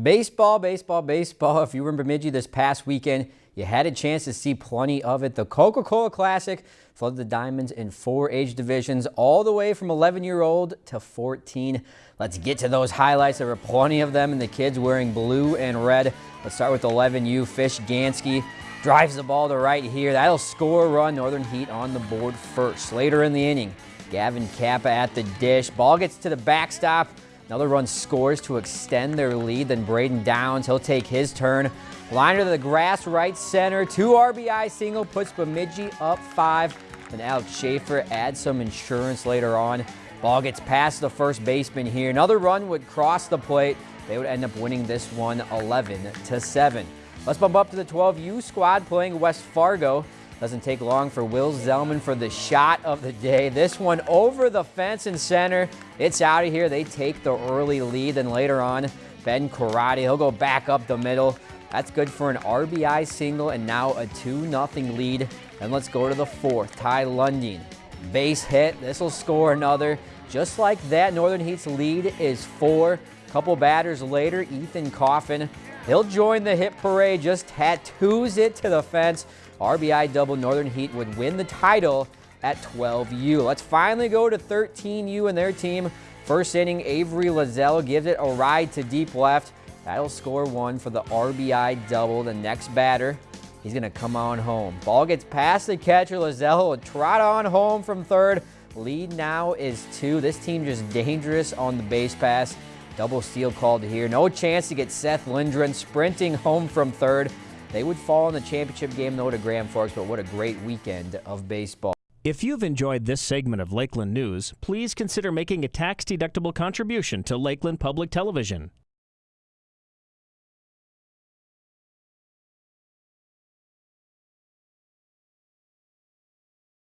Baseball, baseball, baseball. If you were in Bemidji this past weekend, you had a chance to see plenty of it. The Coca-Cola Classic flooded the Diamonds in four age divisions, all the way from 11-year-old to 14. Let's get to those highlights. There were plenty of them, and the kids wearing blue and red. Let's start with 11U. Fish Gansky drives the ball to right here. That'll score a run. Northern Heat on the board first. Later in the inning, Gavin Kappa at the dish. Ball gets to the backstop. Another run scores to extend their lead. Then Braden Downs, he'll take his turn. Liner to the grass, right center. Two RBI single puts Bemidji up five. And Alex Schaefer adds some insurance later on. Ball gets past the first baseman here. Another run would cross the plate. They would end up winning this one 11 to 7. Let's bump up to the 12U squad playing West Fargo. Doesn't take long for Will Zellman for the shot of the day. This one over the fence and center. It's out of here. They take the early lead. Then later on, Ben Karate, he'll go back up the middle. That's good for an RBI single and now a 2-0 lead. And let's go to the fourth. Ty Lundin, base hit. This will score another. Just like that, Northern Heat's lead is four. Couple batters later, Ethan Coffin, he'll join the hit parade, just tattoos it to the fence. RBI double Northern Heat would win the title at 12U. Let's finally go to 13U and their team. First inning, Avery Lazelle gives it a ride to deep left. That'll score one for the RBI double. The next batter, he's going to come on home. Ball gets past the catcher. Lazelle will trot on home from third. Lead now is two. This team just dangerous on the base pass. Double steal called here. No chance to get Seth Lindgren sprinting home from third. They would fall in the championship game, though, to Grand Forks, but what a great weekend of baseball. If you've enjoyed this segment of Lakeland News, please consider making a tax-deductible contribution to Lakeland Public Television.